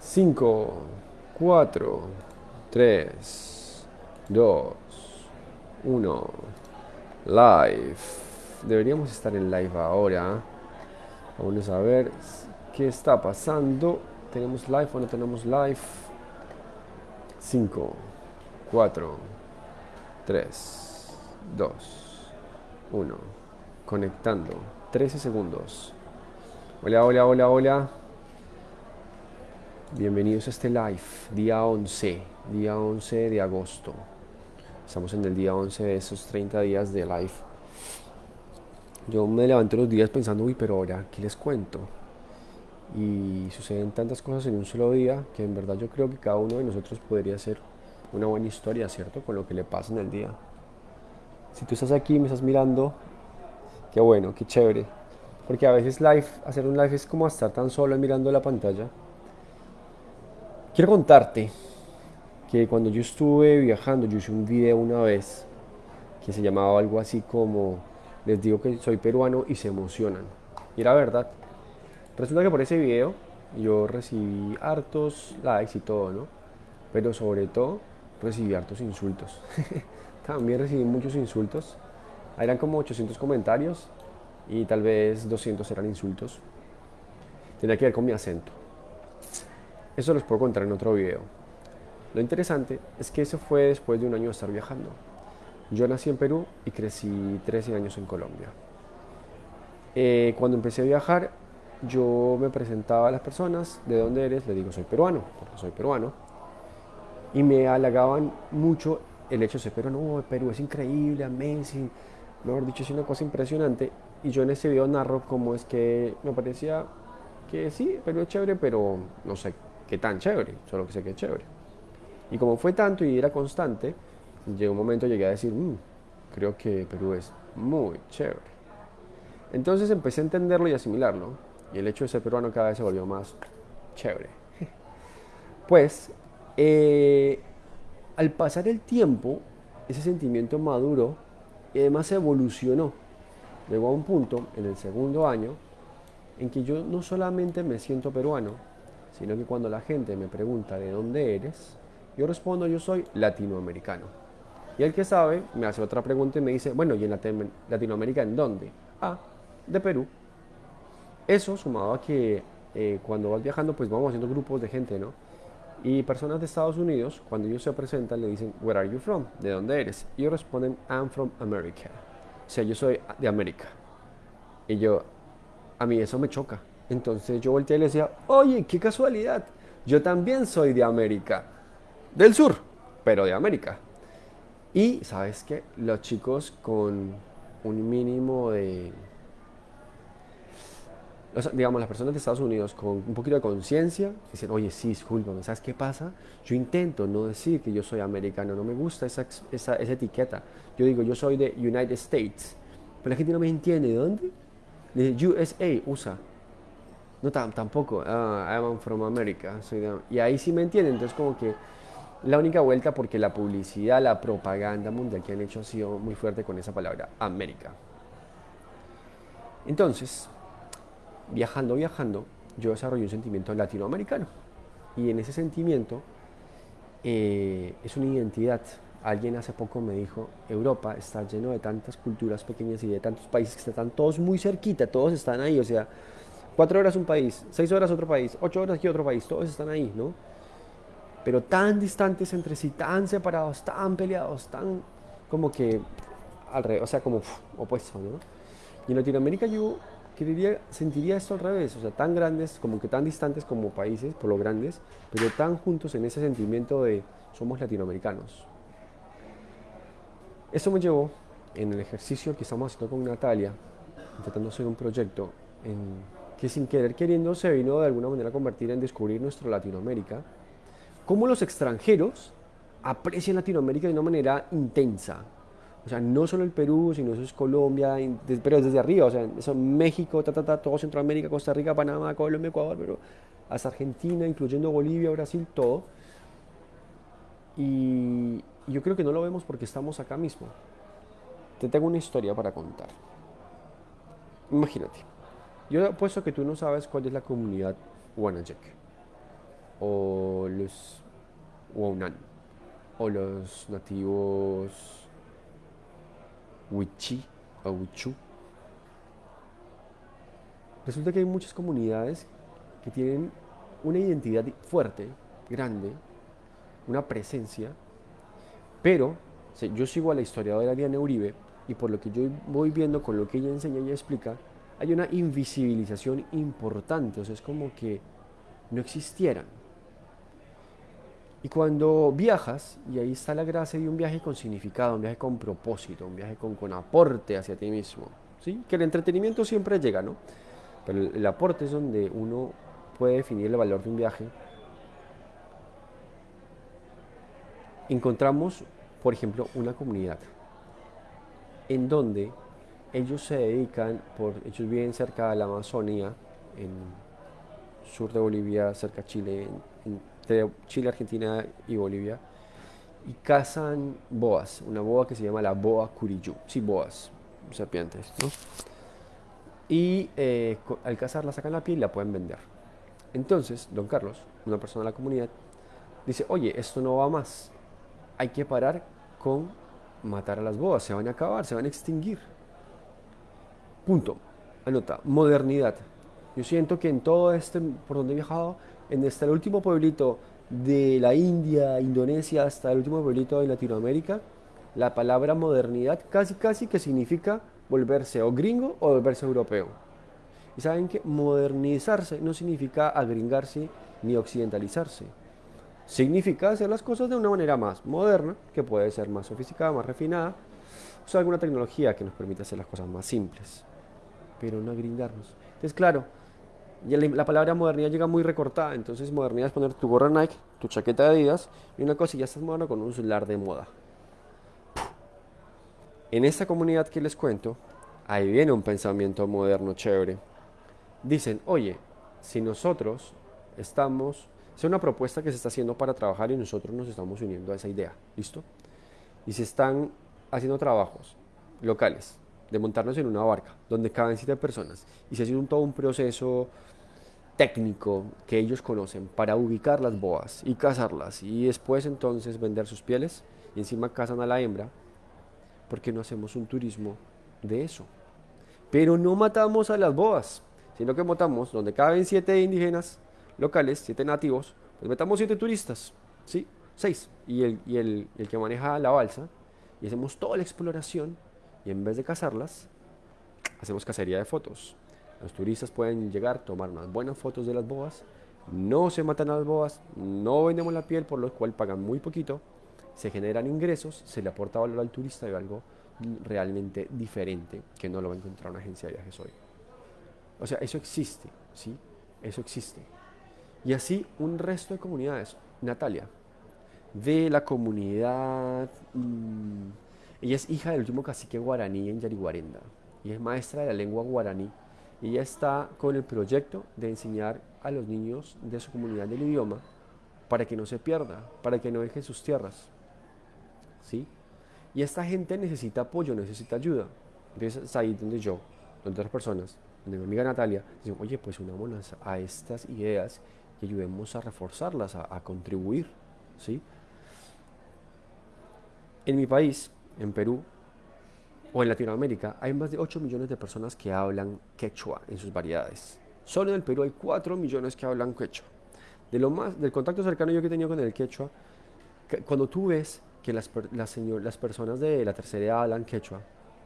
Cinco, cuatro, tres, dos, uno. Live. Deberíamos estar en live ahora. Vamos a ver qué está pasando. ¿Tenemos live o no tenemos live? 5, 4, 3, 2, 1. Conectando. 13 segundos. Hola, hola, hola, hola. Bienvenidos a este live, día 11, día 11 de agosto. Estamos en el día 11 de esos 30 días de live. Yo me levanto los días pensando, uy, pero ahora, ¿qué les cuento? Y suceden tantas cosas en un solo día que en verdad yo creo que cada uno de nosotros podría ser una buena historia, ¿cierto? Con lo que le pasa en el día. Si tú estás aquí y me estás mirando, qué bueno, qué chévere. Porque a veces live, hacer un live es como estar tan solo mirando la pantalla. Quiero contarte que cuando yo estuve viajando, yo hice un video una vez que se llamaba algo así como, les digo que soy peruano y se emocionan. Y era verdad. Resulta que por ese video yo recibí hartos likes y todo, ¿no? Pero sobre todo recibí hartos insultos. También recibí muchos insultos. Eran como 800 comentarios y tal vez 200 eran insultos. Tenía que ver con mi acento. Eso los puedo contar en otro video. Lo interesante es que eso fue después de un año de estar viajando. Yo nací en Perú y crecí 13 años en Colombia. Eh, cuando empecé a viajar, yo me presentaba a las personas, ¿de dónde eres? Le digo, soy peruano, porque soy peruano. Y me halagaban mucho el hecho de ser peruano, no, Perú es increíble, amazing, mejor dicho, es una cosa impresionante. Y yo en ese video narro cómo es que me parecía que sí, Perú es chévere, pero no sé qué tan chévere, solo que sé que es chévere. Y como fue tanto y era constante, llegó un momento llegué a decir, mm, creo que Perú es muy chévere. Entonces empecé a entenderlo y asimilarlo y el hecho de ser peruano cada vez se volvió más chévere. Pues, eh, al pasar el tiempo, ese sentimiento maduro y además evolucionó. Llegó a un punto, en el segundo año, en que yo no solamente me siento peruano, sino que cuando la gente me pregunta de dónde eres, yo respondo yo soy latinoamericano. Y el que sabe me hace otra pregunta y me dice, bueno, ¿y en Latinoamérica en dónde? Ah, de Perú. Eso sumado a que eh, cuando vas viajando, pues vamos haciendo grupos de gente, ¿no? Y personas de Estados Unidos, cuando ellos se presentan, le dicen, Where are you from? ¿De dónde eres? Y ellos responden, I'm from America. O sea, yo soy de América. Y yo, a mí eso me choca. Entonces yo volteé y le decía, oye, qué casualidad. Yo también soy de América. Del sur, pero de América. Y, ¿sabes qué? Los chicos con un mínimo de digamos, las personas de Estados Unidos con un poquito de conciencia dicen, oye, sí, discúlpame, ¿sabes qué pasa? Yo intento no decir que yo soy americano, no me gusta esa, esa, esa etiqueta. Yo digo, yo soy de United States, pero la gente no me entiende, ¿de dónde? De USA, USA. No, tampoco, ah, I'm from America. Soy y ahí sí me entienden, entonces como que la única vuelta porque la publicidad, la propaganda mundial que han hecho ha sido muy fuerte con esa palabra, América. Entonces, viajando, viajando, yo desarrollé un sentimiento latinoamericano. Y en ese sentimiento eh, es una identidad. Alguien hace poco me dijo, Europa está lleno de tantas culturas pequeñas y de tantos países que están todos muy cerquita, todos están ahí. O sea, cuatro horas un país, seis horas otro país, ocho horas aquí otro país, todos están ahí, ¿no? Pero tan distantes entre sí, tan separados, tan peleados, tan como que alrededor, o sea, como opuestos, ¿no? Y en Latinoamérica yo sentiría esto al revés, o sea, tan grandes, como que tan distantes como países, por lo grandes, pero tan juntos en ese sentimiento de somos latinoamericanos. Eso me llevó en el ejercicio que estamos haciendo con Natalia, intentando hacer un proyecto que sin querer queriendo se vino de alguna manera a convertir en descubrir nuestra Latinoamérica, cómo los extranjeros aprecian Latinoamérica de una manera intensa, o sea, no solo el Perú, sino eso es Colombia, pero desde arriba, o sea, eso México, ta, ta, ta, todo Centroamérica, Costa Rica, Panamá, Colombia, Ecuador, pero hasta Argentina, incluyendo Bolivia, Brasil, todo. Y yo creo que no lo vemos porque estamos acá mismo. Te tengo una historia para contar. Imagínate, yo apuesto que tú no sabes cuál es la comunidad Wanajek, o los Waunan, o los nativos Wichi o Wichu. Resulta que hay muchas comunidades que tienen una identidad fuerte, grande, una presencia, pero yo sigo a la historiadora Diana Uribe y por lo que yo voy viendo con lo que ella enseña y explica, hay una invisibilización importante, o sea, es como que no existieran. Y cuando viajas, y ahí está la gracia de un viaje con significado, un viaje con propósito, un viaje con, aporte hacia ti mismo, ¿sí? Que el entretenimiento siempre llega, ¿no? Pero el, el aporte es donde uno puede definir el valor de un viaje. Encontramos, por ejemplo, una comunidad en donde ellos se dedican, por, ellos viven cerca de la Amazonía, en sur de Bolivia, cerca de Chile, entre Chile, Argentina y Bolivia, y cazan boas, una boa que se llama la boa curiyú, sí, boas, serpientes, ¿no? Y eh, al cazarla sacan la piel y la pueden vender. Entonces, don Carlos, una persona de la comunidad, dice, oye, esto no va más, hay que parar con matar a las boas, se van a acabar, se van a extinguir. Punto. Anota, modernidad. Yo siento que en todo este, por donde he viajado, en este el último pueblito de la India, Indonesia, hasta el último pueblito de Latinoamérica, la palabra modernidad casi casi que significa volverse o gringo o volverse europeo. Y saben que modernizarse no significa agringarse ni occidentalizarse significa hacer las cosas de una manera más moderna, que puede ser más sofisticada, más refinada, o alguna tecnología que nos permita hacer las cosas más simples, pero no grindarnos. Entonces, claro, la palabra modernidad llega muy recortada, entonces modernidad es poner tu gorra Nike, tu chaqueta de Adidas y una cosa y ya estás moderno con un celular de moda. En esta comunidad que les cuento, ahí viene un pensamiento moderno chévere. Dicen, oye, si nosotros estamos es una propuesta que se está haciendo para trabajar y nosotros nos estamos uniendo a esa idea. ¿Listo? Y se están haciendo trabajos locales de montarnos en una barca donde caben siete personas y se hace un, todo un proceso técnico que ellos conocen para ubicar las boas y cazarlas y después entonces vender sus pieles y encima cazan a la hembra porque no hacemos un turismo de eso. Pero no matamos a las boas, sino que matamos donde caben siete indígenas locales, siete nativos, pues metamos siete turistas, ¿sí? Seis. Y el, y el, el que maneja la balsa, y hacemos toda la exploración, y en vez de cazarlas, hacemos cacería de fotos. Los turistas pueden llegar, tomar unas buenas fotos de las boas, no se matan a las boas, no vendemos la piel, por lo cual pagan muy poquito, se generan ingresos, se le aporta valor al turista y algo realmente diferente que no lo va a encontrar una agencia de viajes hoy. O sea, eso existe, ¿sí? Eso existe. Y así un resto de comunidades. Natalia, de la comunidad... Mm, ella es hija del último cacique guaraní en Yariguarenda y es maestra de la lengua guaraní. Ella está con el proyecto de enseñar a los niños de su comunidad el idioma para que no se pierda, para que no dejen sus tierras. ¿Sí? Y esta gente necesita apoyo, necesita ayuda. Entonces es ahí donde yo, donde otras personas, donde mi amiga Natalia, dicen, oye, pues unámonos a estas ideas y ayudemos a reforzarlas, a, contribuir. ¿sí? En mi país, en Perú, o en Latinoamérica, hay más de 8 millones de personas que hablan quechua en sus variedades. Solo en el Perú hay 4 millones que hablan quechua. De lo más, del contacto cercano yo que he tenido con el quechua, cuando tú ves que las, las, las personas de la tercera edad hablan quechua,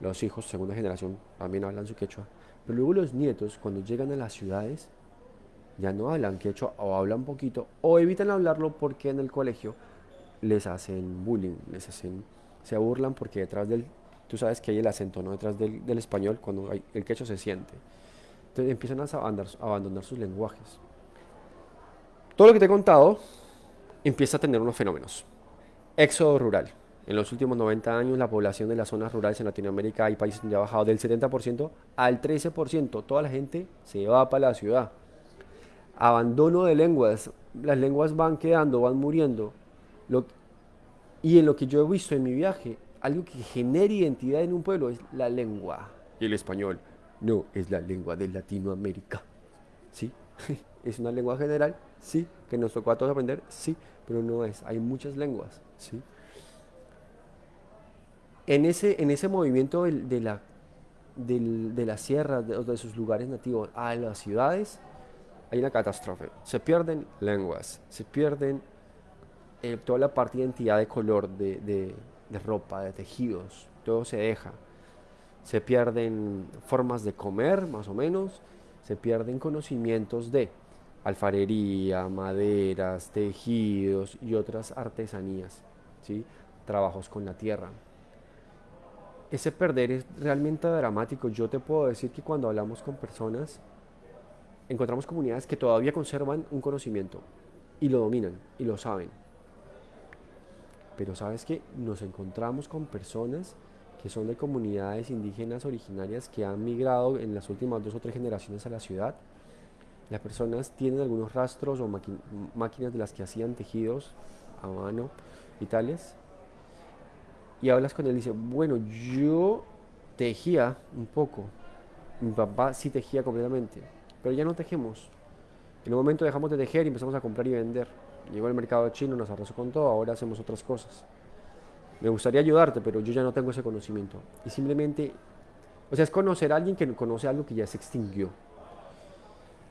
los hijos, segunda generación, también hablan su quechua, pero luego los nietos, cuando llegan a las ciudades, ya no hablan quechua o hablan poquito o evitan hablarlo porque en el colegio les hacen bullying, les hacen, se burlan porque detrás del, tú sabes que hay el acento, ¿no? Detrás del, del español cuando hay, el quechua se siente. Entonces empiezan a abandonar, abandonar sus lenguajes. Todo lo que te he contado empieza a tener unos fenómenos. Éxodo rural. En los últimos 90 años la población de las zonas rurales en Latinoamérica hay países donde ha bajado del 70% al 13%. Toda la gente se va para la ciudad abandono de lenguas, las lenguas van quedando, van muriendo. Y en lo que yo he visto en mi viaje, algo que genera identidad en un pueblo es la lengua y el español. No, es la lengua de Latinoamérica. ¿Sí? ¿Es una lengua general? Sí. ¿Que nos tocó a todos aprender? Sí. Pero no es. Hay muchas lenguas. ¿Sí? En ese, en ese movimiento de la, de las sierras, de, de sus lugares nativos a las ciudades, hay una catástrofe. Se pierden lenguas, se pierden eh, toda la parte de identidad de color, de, de ropa, de tejidos, todo se deja. Se pierden formas de comer, más o menos, se pierden conocimientos de alfarería, maderas, tejidos y otras artesanías, ¿sí? trabajos con la tierra. Ese perder es realmente dramático. Yo te puedo decir que cuando hablamos con personas, encontramos comunidades que todavía conservan un conocimiento y lo dominan y lo saben. Pero sabes que nos encontramos con personas que son de comunidades indígenas originarias que han migrado en las últimas dos o tres generaciones a la ciudad. Las personas tienen algunos rastros o máquinas de las que hacían tejidos a mano y tales. Y hablas con él y dice, bueno, yo tejía un poco. Mi papá sí tejía completamente pero ya no tejemos. En un momento dejamos de tejer y empezamos a comprar y vender. Llegó el mercado chino, nos arrasó con todo, ahora hacemos otras cosas. Me gustaría ayudarte, pero yo ya no tengo ese conocimiento. Y simplemente, o sea, es conocer a alguien que conoce algo que ya se extinguió.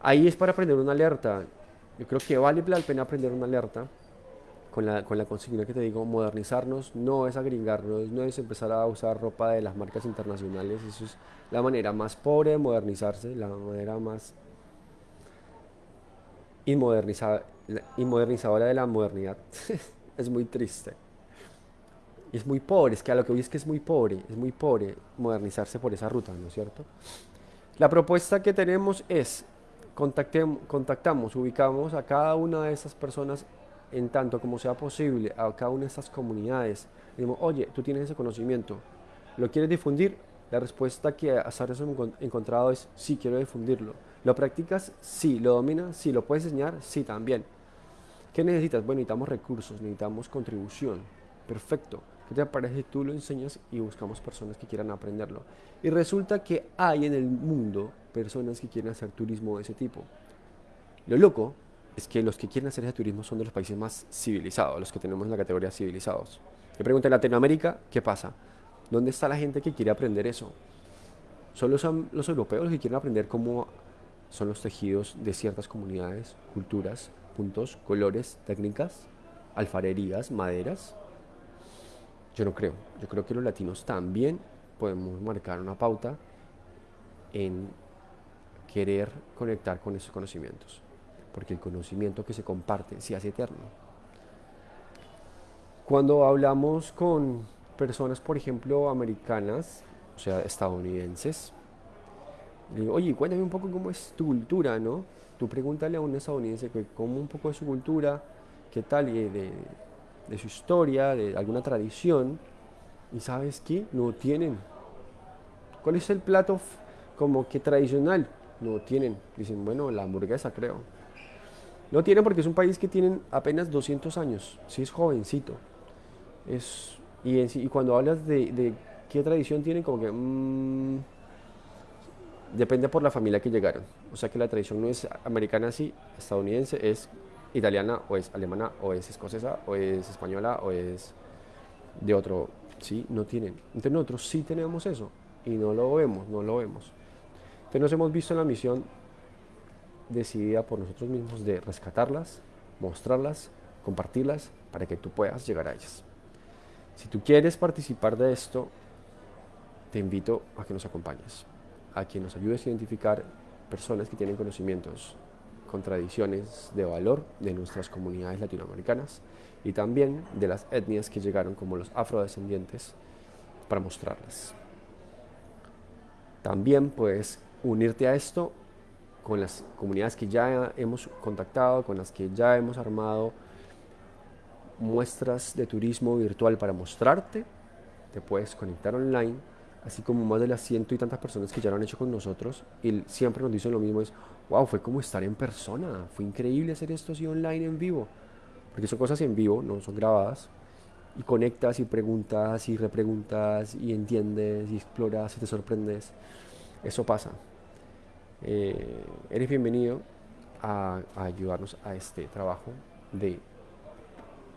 Ahí es para aprender una alerta. Yo creo que vale la pena aprender una alerta con la, con consigna que te digo, modernizarnos no es agringarnos, no es empezar a usar ropa de las marcas internacionales, eso es la manera más pobre de modernizarse, la manera más inmodernizadora de la modernidad. es muy triste. Y es muy pobre, es que a lo que hoy es que es muy pobre, es muy pobre modernizarse por esa ruta, ¿no es cierto? La propuesta que tenemos es, contactamos, ubicamos a cada una de esas personas en tanto como sea posible a cada una de estas comunidades. Digamos, oye, tú tienes ese conocimiento, ¿lo quieres difundir? La respuesta que ahora hemos encontrado es sí, quiero difundirlo. ¿Lo practicas? Sí. ¿Lo dominas? Sí. ¿Lo puedes enseñar? Sí, también. ¿Qué necesitas? Bueno, necesitamos recursos, necesitamos contribución. Perfecto. ¿Qué te parece si tú lo enseñas y buscamos personas que quieran aprenderlo? Y resulta que hay en el mundo personas que quieren hacer turismo de ese tipo. Lo loco es que los que quieren hacer ese turismo son de los países más civilizados, los que tenemos en la categoría civilizados. Me pregunto en Latinoamérica, ¿qué pasa? ¿Dónde está la gente que quiere aprender eso? Son los europeos los que quieren aprender cómo son los tejidos de ciertas comunidades, culturas, puntos, colores, técnicas, alfarerías, maderas. Yo no creo. Yo creo que los latinos también podemos marcar una pauta en querer conectar con esos conocimientos porque el conocimiento que se comparte se hace eterno. Cuando hablamos con personas, por ejemplo, americanas, o sea, estadounidenses, oye, cuéntame un poco cómo es tu cultura, ¿no? Tú pregúntale a un estadounidense cómo un poco de su cultura, qué tal, de, de su historia, de alguna tradición, y sabes qué, no tienen. ¿Cuál es el plato como que tradicional? No tienen. Dicen, bueno, la hamburguesa creo. No tiene porque es un país que tiene apenas 200 años, sí es jovencito. Es, y, cuando hablas de, qué tradición tienen, como que mm, depende por la familia que llegaron. O sea que la tradición no es americana así, estadounidense, es italiana o es alemana o es escocesa o es española o es de otro, sí, no tienen. Entonces nosotros sí tenemos eso y no lo vemos, no lo vemos. Entonces nos hemos visto en la misión decidida por nosotros mismos de rescatarlas, mostrarlas, compartirlas para que tú puedas llegar a ellas. Si tú quieres participar de esto, te invito a que nos acompañes, a que nos ayudes a identificar personas que tienen conocimientos con tradiciones de valor de nuestras comunidades latinoamericanas y también de las etnias que llegaron como los afrodescendientes para mostrarlas. También puedes unirte a esto con las comunidades que ya hemos contactado, con las que ya hemos armado muestras de turismo virtual para mostrarte. Te puedes conectar online, así como más de las ciento y tantas personas que ya lo han hecho con nosotros. Y siempre nos dicen lo mismo, es, wow, fue como estar en persona, fue increíble hacer esto así online en vivo. Porque son cosas en vivo, no son grabadas. Y conectas y preguntas y repreguntas y entiendes y exploras y te sorprendes. Eso pasa. Eh, eres bienvenido a, a ayudarnos a este trabajo de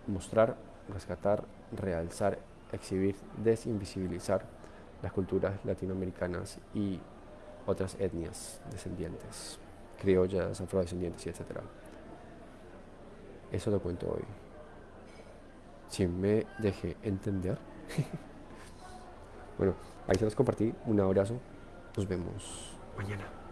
mostrar, rescatar, realzar, exhibir, desinvisibilizar las culturas latinoamericanas y otras etnias descendientes, criollas, afrodescendientes y etc. Eso lo cuento hoy. Si me dejé entender. bueno, ahí se los compartí. Un abrazo. Nos vemos mañana.